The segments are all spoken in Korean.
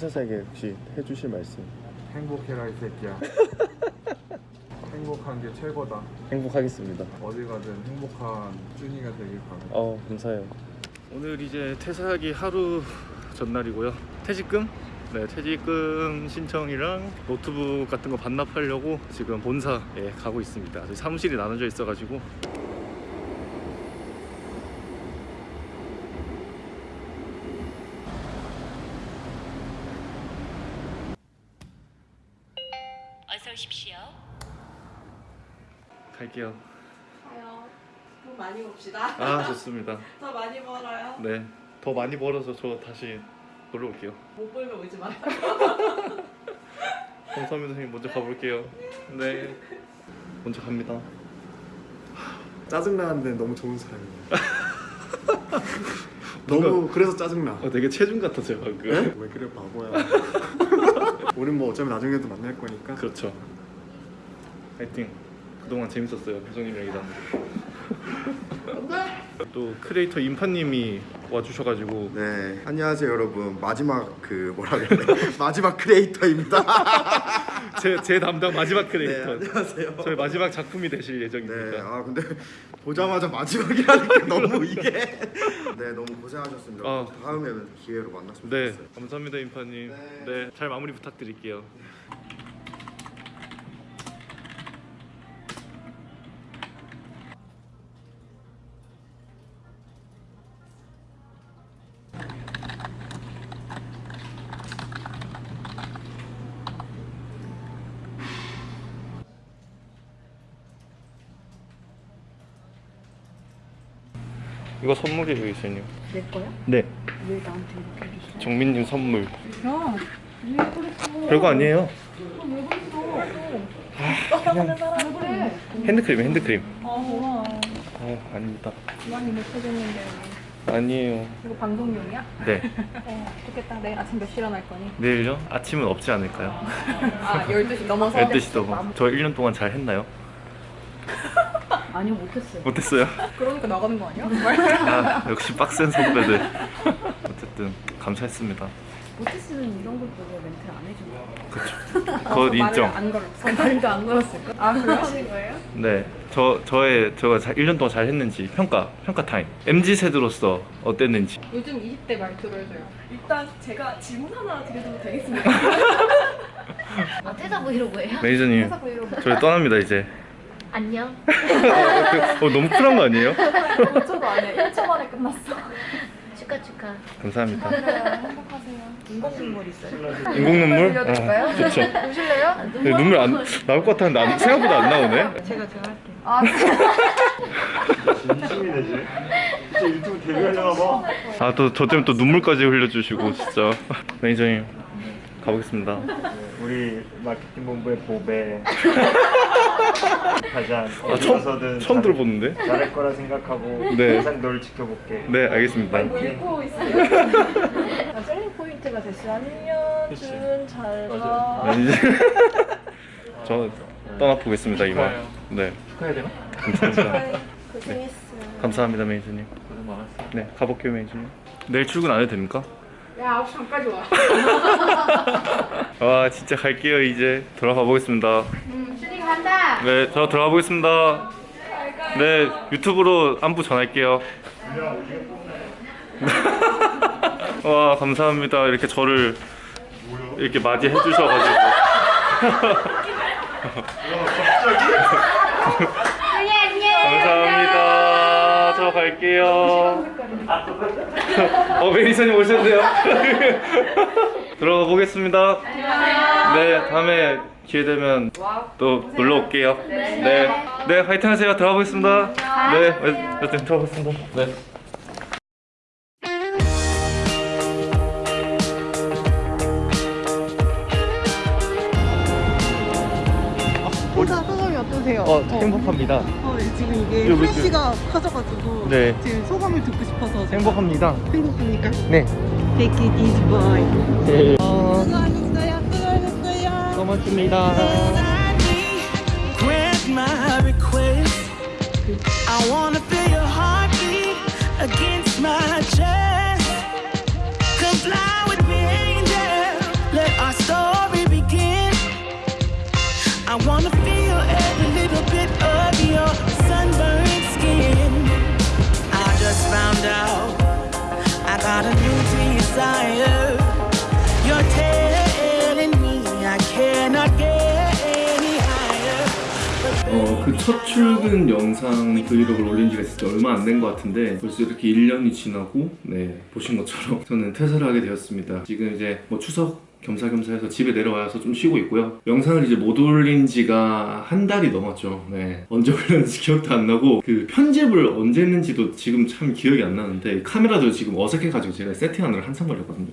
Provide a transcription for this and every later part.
회사사에게 혹시 해주실 말씀? 행복해라 이 새끼야. 행복한 게 최고다. 행복하겠습니다. 어디 가든 행복한 준이가 되길 바랍니다. 어 감사해요. 오늘 이제 퇴사하기 하루 전날이고요. 퇴직금? 네 퇴직금 신청이랑 노트북 같은 거 반납하려고 지금 본사에 가고 있습니다. 저희 사무실이 나눠져 있어가지고 어서 오십시오. 갈게요 가요. 돈 많이 봅시다. 아 좋습니다 더 많이 벌어요. 네 더 많이 벌어서 저 다시 놀러 올게요 못 벌면 오지 마요. 감사합니다 선생님 먼저 가볼게요 네 먼저 갑니다 짜증나는데 너무 좋은 사람이에요. 너무 그래서 짜증나. 어, 되게 체중 같았어요 방금 왜 그래 바보야. 우린 뭐 어차피 나중에도 만날 거니까. 그렇죠. 파이팅. 그동안 재밌었어요 표정님이랑 일하는 또 크리에이터 인파님이 와주셔가지고. 네 안녕하세요 여러분. 마지막 그 뭐라 그래? 마지막 크리에이터입니다. 제, 제 담당 마지막 네 크리에이터 안녕하세요. 저희 마지막 작품이 되실 예정입니다 네 아 근데 보자마자 마지막이라는 게 너무 이게 네 너무 고생하셨습니다. 아. 다음에 기회로 만났으면 네 좋겠어요. 감사합니다 인파님 네. 네잘 마무리 부탁드릴게요 이거 선물이에요 이수님 내 거야? 네 왜 나한테 이렇게 줬어? 정민님 선물 야, 왜 그랬어? 별거 아니에요 왜 그랬어? 그냥 왜 그래? 핸드크림 핸드크림 아, 고마워. 아 아닙니다 많이 못 해줬는데 아니에요 이거 방송용이야? 네 어, 좋겠다. 내일 아침 몇 시에 일어날 거니? 내일요? 아침은 없지 않을까요? 아, 12시 넘어서 12시 넘어 저 1년 동안 잘 했나요? 아니요, 못했어요. 못했어요 그러니까 나가는 거 아니야? 아 역시 빡센 선배들 어쨌든 감사했습니다 못했으면 이런 걸 보고 멘트를 안 해준 거야. 그쵸 말을 인정 안 걸었어. 말도 안 걸었을 거. 아, 그러신 거예요? 네, 저 저의 제가 잘 1년 동안 잘 했는지 평가 평가 타임. MZ 세대로서 어땠는지. 요즘 20대 말투로 해줘요. 일단 제가 질문 하나 드려도 되겠습니까? 아, 퇴사 브이로그예요? 매니저님, 퇴사 브이로그. 저희 떠납니다 이제. 안녕. 어, 너무 쿨한 거 아니에요? 5초도 안 해. 1초 만에 끝났어. 축하 축하. 감사합니다. 행복하세요. 인공 눈물 있어요. 인공 눈물? 아, 좋죠. 보실래요? 네, 눈물 안 나올 것 같았는데 안- 생각보다 안 나오네. 제가 제가 할게요. 아, 아또 저 때문에 또 눈물까지 흘려주시고 진짜. 매니저님 가보겠습니다. 우리 마케팅 본부의 보배 가장 아, 어디서든 처음 처음 들어보는데. 잘할 거라 생각하고 네. 항상 널 지켜볼게 네, 알겠습니다. 울고 있어요. 아, selling point가 됐어요. 안녕, 준, 잘 가. 매니저. 저 떠나 보겠습니다 이만. 네, 축하해야 되나? 감사합니다. 고생했어요. 감사합니다 매니저님. 고생 많았어 네, 가볼게요 매니저님. 내일 출근 안 해도 됩니까? 야, 9시 반까지 와. 와 진짜 갈게요 이제. 들어가 보겠습니다. 음, 슈딩 간다. 네 저 들어가 보겠습니다. 네 유튜브로 안부 전할게요. 와 감사합니다. 이렇게 저를 이렇게 맞이해 주셔가지고. 감사합니다 저 갈게요. 어 매니저님 오셨네요. 들어가 보겠습니다. 네 다음에 기회 되면 또 놀러 올게요. 네, 네. 화이팅 하세요. 들어가 보겠습니다. 네. 어쨌든 들어가 보겠습니다. 네 어, 행복합니다. 어, 지금 이게 요, 프레쉬가 요, 커져가지고 네. 지금 소감을 듣고 싶어서 행복합니다. 행복합니까? 네. Take it easy, boy. 네. 어... 수고하셨어요. 수고하셨어요. 고맙습니다. Grant my request. I wanna feel your heartbeat against my chest. Come fly with me, angel. Let our story begin. I wanna. Desire. You're telling me I cannot get any higher. 어, 그 첫 출근 영상 브이로그를 올린 지가 진짜 얼마 안 된 것 같은데 벌써 이렇게 1년이 지나고 네, 보신 것처럼 저는 퇴사를 하게 되었습니다. 지금 이제 뭐 추석 겸사겸사 해서 집에 내려와서 좀 쉬고 있고요. 영상을 이제 못 올린 지가 한 달이 넘었죠. 네. 언제 올렸는지 기억도 안 나고 그 편집을 언제 했는지도 지금 참 기억이 안 나는데 카메라도 지금 어색해가지고 제가 세팅하느라 한참 걸렸거든요.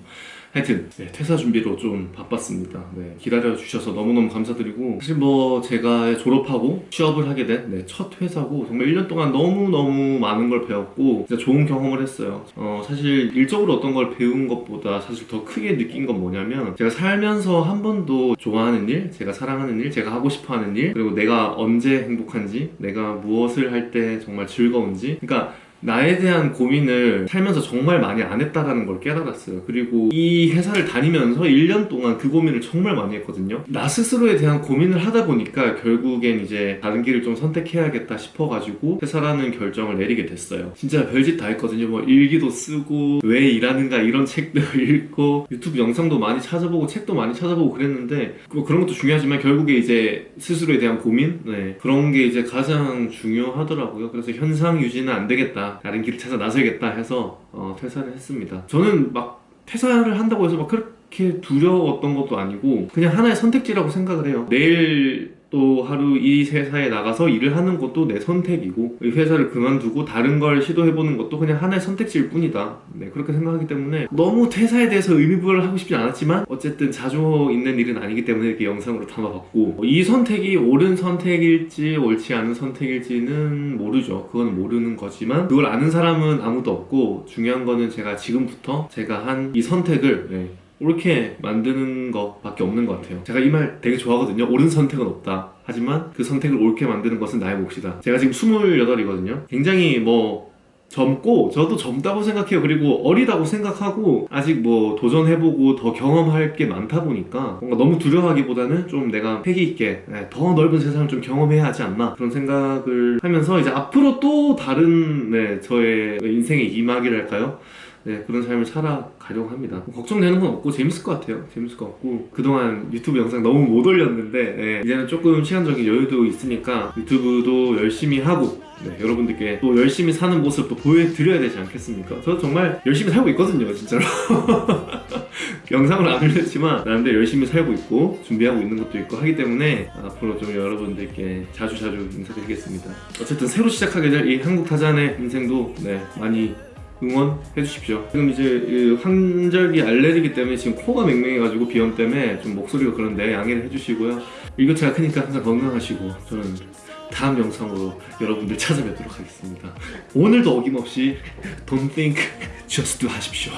하여튼 네, 퇴사 준비로 좀 바빴습니다. 네, 기다려 주셔서 너무너무 감사드리고 사실 뭐 제가 졸업하고 취업을 하게 된첫 회사고 정말 1년 동안 너무너무 많은 걸 배웠고 진짜 좋은 경험을 했어요. 어, 사실 일적으로 어떤 걸 배운 것보다 사실 더 크게 느낀 건 뭐냐면 제가 살면서 한 번도 좋아하는 일, 제가 사랑하는 일, 제가 하고 싶어 하는 일 그리고 내가 언제 행복한지 내가 무엇을 할 때 정말 즐거운지 그러니까 나에 대한 고민을 살면서 정말 많이 안 했다라는 걸 깨달았어요. 그리고 이 회사를 다니면서 1년 동안 그 고민을 정말 많이 했거든요. 나 스스로에 대한 고민을 하다 보니까 결국엔 이제 다른 길을 좀 선택해야겠다 싶어가지고 회사라는 결정을 내리게 됐어요. 진짜 별짓 다 했거든요. 뭐 일기도 쓰고 왜 일하는가 이런 책도 읽고 유튜브 영상도 많이 찾아보고 책도 많이 찾아보고 그랬는데 뭐 그런 것도 중요하지만 결국에 이제 스스로에 대한 고민 네, 그런 게 이제 가장 중요하더라고요. 그래서 현상 유지는 안 되겠다. 다른 길을 찾아 나서야겠다 해서 어, 퇴사를 했습니다. 저는 막 퇴사를 한다고 해서 막 그렇게 두려웠던 것도 아니고 그냥 하나의 선택지라고 생각을 해요. 내일 또 하루 이 회사에 나가서 일을 하는 것도 내 선택이고 이 회사를 그만두고 다른 걸 시도해보는 것도 그냥 하나의 선택지일 뿐이다. 네, 그렇게 생각하기 때문에 너무 퇴사에 대해서 의미부여를 하고 싶지 않았지만 어쨌든 자주 있는 일은 아니기 때문에 이렇게 영상으로 담아봤고 이 선택이 옳은 선택일지 옳지 않은 선택일지는 모르죠. 그건 모르는 거지만 그걸 아는 사람은 아무도 없고 중요한 거는 제가 지금부터 제가 한 이 선택을 네, 옳게 만드는 것밖에 없는 것 같아요. 제가 이 말 되게 좋아하거든요. 옳은 선택은 없다. 하지만 그 선택을 옳게 만드는 것은 나의 몫이다. 제가 지금 28이거든요. 굉장히 뭐 젊고 저도 젊다고 생각해요. 그리고 어리다고 생각하고 아직 뭐 도전해보고 더 경험할 게 많다 보니까 뭔가 너무 두려워하기보다는 좀 내가 패기 있게 네, 더 넓은 세상을 좀 경험해야 하지 않나 그런 생각을 하면서 이제 앞으로 또 다른 네, 저의 인생의 이막이랄까요? 네, 그런 삶을 살아가려고 합니다. 걱정되는 건 없고 재밌을 것 같아요. 재밌을 것 같고 그동안 유튜브 영상 너무 못 올렸는데 네, 이제는 조금 시간적인 여유도 있으니까 유튜브도 열심히 하고 네, 여러분들께 또 열심히 사는 모습 도 보여드려야 되지 않겠습니까? 저 정말 열심히 살고 있거든요, 진짜로. 영상을 안 올렸지만 나름대로 열심히 살고 있고 준비하고 있는 것도 있고 하기 때문에 앞으로 좀 여러분들께 자주자주 인사드리겠습니다. 어쨌든 새로 시작하게 될 이 한국 타잔의 인생도 네, 많이 응원해 주십시오. 지금 이제 이 환절기 알레르기 때문에 지금 코가 맹맹해가지고 비염 때문에 좀 목소리가 그런데 양해를 해주시고요. 일교차가 크니까 항상 건강하시고 저는 다음 영상으로 여러분들 찾아뵙도록 하겠습니다. 오늘도 어김없이 Don't think, just do 하십시오.